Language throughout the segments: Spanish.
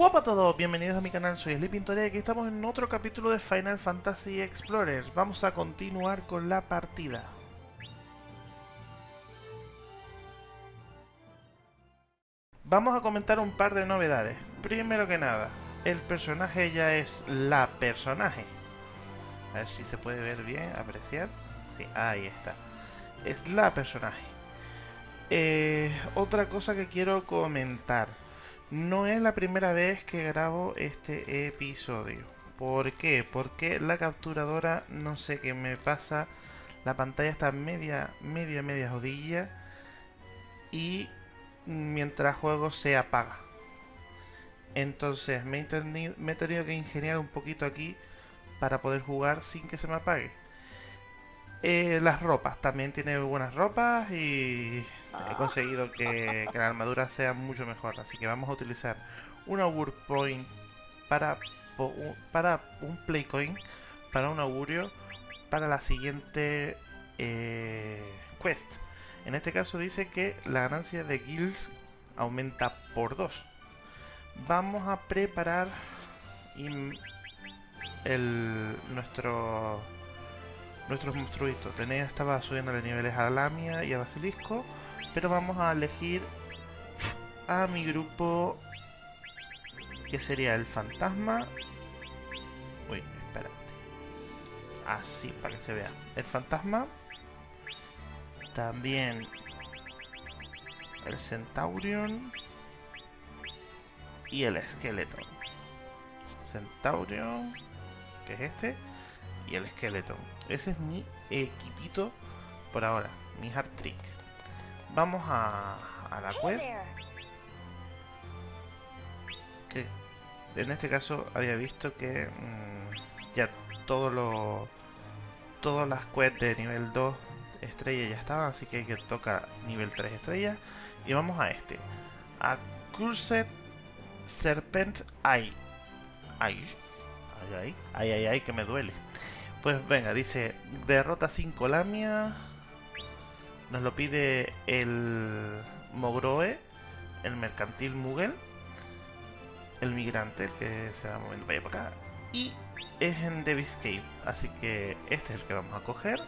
Hola a todos, bienvenidos a mi canal, soy Sleepintoria y aquí estamos en otro capítulo de Final Fantasy Explorers. Vamos a continuar con la partida. Vamos a comentar un par de novedades. Primero que nada, el personaje ya es la personaje. A ver si se puede ver bien, apreciar. Sí, ahí está. Es la personaje. Eh, otra cosa que quiero comentar. No es la primera vez que grabo este episodio. ¿Por qué? Porque la capturadora, no sé qué me pasa. La pantalla está media, media, media jodilla. Y mientras juego se apaga. Entonces me he, me he tenido que ingeniar un poquito aquí para poder jugar sin que se me apague. Eh, las ropas, también tiene buenas ropas y he conseguido que, que, la armadura sea mucho mejor. Así que vamos a utilizar un Augur Point para, para un Play Coin, para un augurio, para la siguiente eh, quest. En este caso dice que la ganancia de guilds aumenta por 2. Vamos a preparar el, nuestro nuestros monstruitos. Tenía, estaba subiendo los niveles a Lamia y a Basilisco, pero vamos a elegir a mi grupo que sería el fantasma. Uy, espérate. Así, para que se vea. El fantasma. También el Centaurion. Y el esqueleto. Centaurion, que es este y el esqueleto. Ese es mi equipito por ahora, mi hard trick. Vamos a, a la quest. Que en este caso había visto que mmm, ya todo lo, todas las quests de nivel 2 estrella ya estaban, así que, que toca nivel 3 estrellas. Y vamos a este. A Cursed Serpent Eye. Ay, ay, ay, ay, ay, que me duele. Pues venga, dice, derrota 5 Lamia. Nos lo pide el Mogroe, el mercantil Mugel, el migrante, que se va moviendo para allá para acá. Y es en Davis Cave, así que este es el que vamos a coger.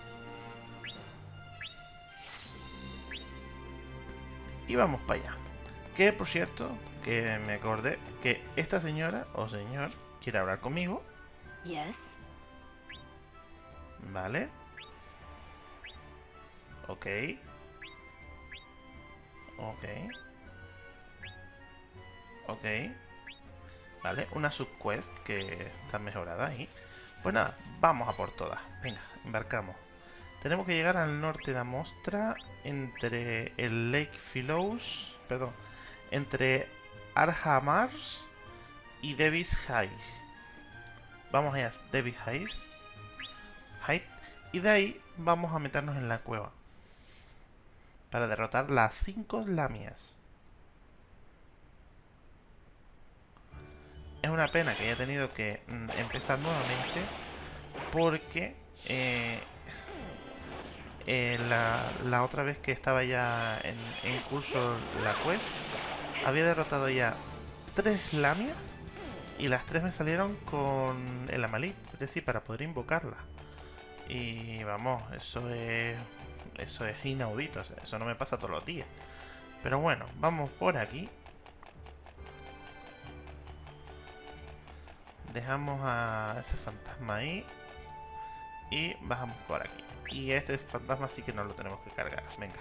Y vamos para allá. Que por cierto, que me acordé que esta señora o señor quiere hablar conmigo. Yes. Vale. Ok. Ok. Ok. Vale, una subquest que está mejorada ahí. Pues nada, vamos a por todas. Venga, embarcamos. Tenemos que llegar al norte de Amostra entre el Lake Philos, perdón, entre Arhamars y Davis High. Vamos allá, Davis Heights. Y de ahí vamos a meternos en la cueva. Para derrotar las 5 lamias. Es una pena que haya tenido que mm, empezar nuevamente. Porque eh, eh, la, la, otra vez que estaba ya en, en curso la quest, había derrotado ya 3 lamias. Y las 3 me salieron con el Amalit. Es decir, para poder invocarla. Y vamos, eso es eso es inaudito, eso no me pasa todos los días. Pero bueno, vamos por aquí. Dejamos a ese fantasma ahí. Y bajamos por aquí. Y este fantasma sí que no lo tenemos que cargar. Venga.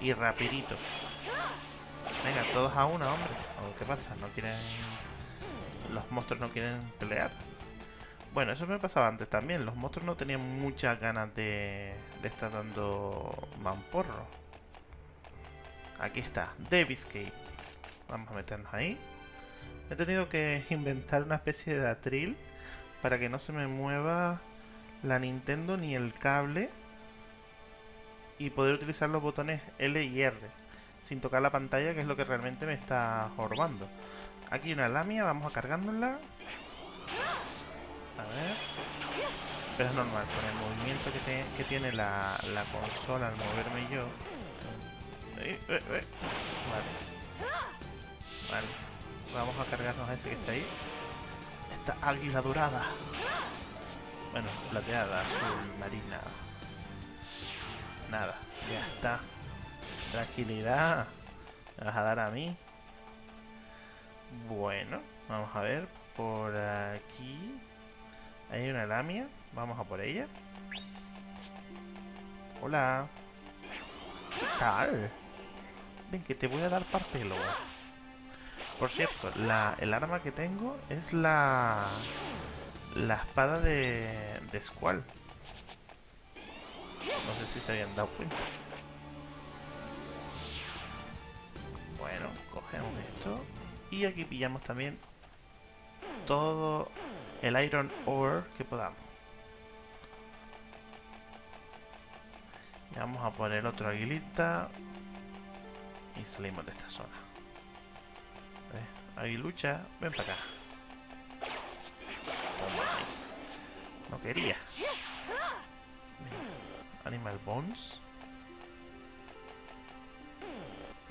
Y rapidito. Venga, todos a una, hombre. ¿Qué pasa? ¿No quieren... Los monstruos no quieren pelear? Bueno, eso me pasaba antes también. Los monstruos no tenían muchas ganas de, estar dando mamporro. Aquí está, Davis. Vamos a meternos ahí. He tenido que inventar una especie de atril para que no se me mueva la Nintendo ni el cable y poder utilizar los botones L y R sin tocar la pantalla que es lo que realmente me está jorbando. Aquí una lamia, vamos a cargárnosla. A ver. Pero es normal, con el movimiento que, tiene la, la, consola al moverme yo. Vale. Vale. Vamos a cargarnos a ese que está ahí. Esta águila dorada. Bueno, plateada, azul, marina. Nada, ya está. Tranquilidad. ¿Me vas a dar a mí? Bueno, vamos a ver. Por aquí hay una lamia. Vamos a por ella. Hola. ¿Qué tal? Ven, que te voy a dar parpelo. Por cierto, el arma que tengo es la... La espada de... De Squall. No sé si se habían dado cuenta. Bueno, cogemos esto. Y aquí pillamos también todo el Iron Ore que podamos. Vamos a poner otro aguilita. Y salimos de esta zona. Aguilucha, ven para acá. No quería. Animal Bones.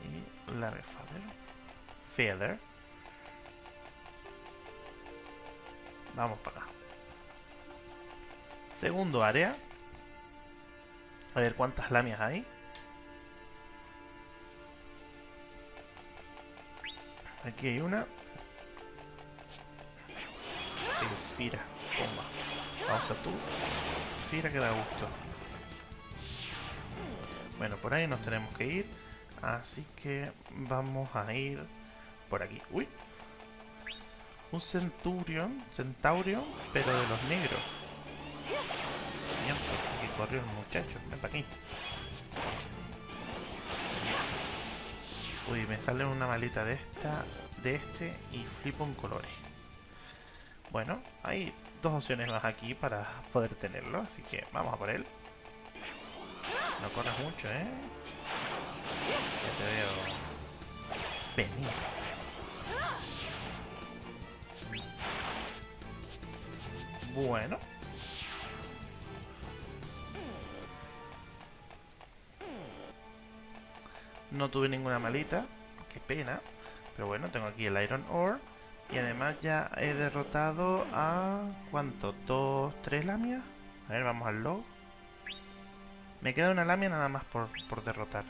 Y la Feather. Feather. Vamos para acá. Segundo área. A ver cuántas lamias hay. Aquí hay una. Fira. Toma. Vamos a tú. Fira que da gusto. Bueno, por ahí nos tenemos que ir. Así que vamos a ir por aquí. ¡Uy! Un Centurion, Centaurio, pero de los negros. Bien, así que corrió el muchacho. Ven para aquí. Uy, me sale una malita de esta, de este y flipo en colores. Bueno, hay dos opciones más aquí para poder tenerlo, así que vamos a por él. No corras mucho, ¿eh? Ya te veo venir. Bueno. No tuve ninguna malita. Qué pena. Pero bueno, tengo aquí el Iron Ore. Y además ya he derrotado a... ¿Cuánto? ¿Dos? ¿Tres lamias? A ver, vamos al log. Me queda una lamia nada más por, por derrotar.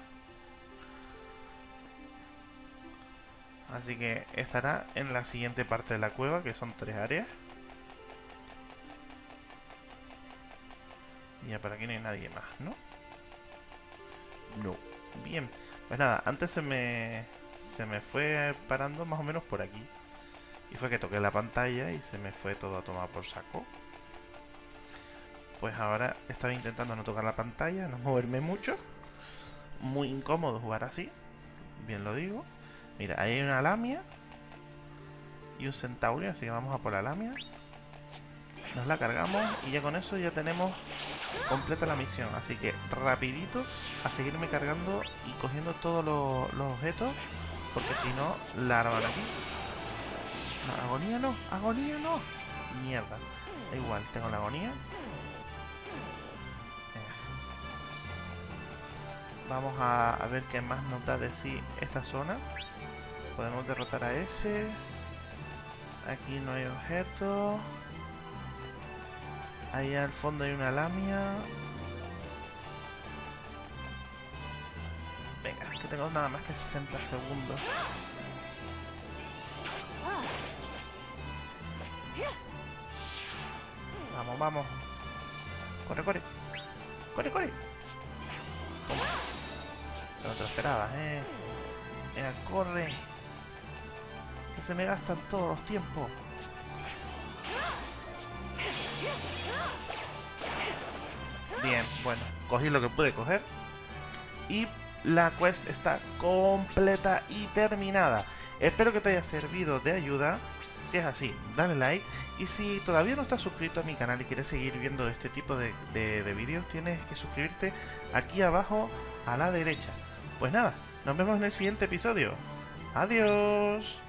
Así que estará en la siguiente parte de la cueva, que son tres áreas. Ya para aquí no hay nadie más, ¿no? No. Bien. Pues nada, antes se me, se me fue parando más o menos por aquí. Y fue que toqué la pantalla y se me fue todo a tomar por saco. Pues ahora estaba intentando no tocar la pantalla, no moverme mucho. Muy incómodo jugar así. Bien lo digo. Mira, ahí hay una lamia. Y un centaurio, así que vamos a por la lamia. Nos la cargamos y ya con eso ya tenemos completa la misión. Así que rapidito a seguirme cargando y cogiendo todos los, objetos. Porque si no, la arman aquí. agonía no, agonía no. Mierda. Da igual, tengo la agonía. Vamos a, a, ver qué más nos da de sí esta zona. Podemos derrotar a ese. Aquí no hay objetos. Ahí al fondo hay una lamia. Venga, que tengo nada más que 60 segundos. Vamos, vamos. Corre, corre. Corre, corre. No te lo esperabas, eh. Venga, corre. Que se me gastan todos los tiempos. Bien, bueno, cogí lo que pude coger. Y la quest está completa y terminada. Espero que te haya servido de ayuda. Si es así, dale like. Y si todavía no estás suscrito a mi canal y quieres seguir viendo este tipo de, de vídeos, tienes que suscribirte aquí abajo a la derecha. Pues nada, nos vemos en el siguiente episodio. Adiós.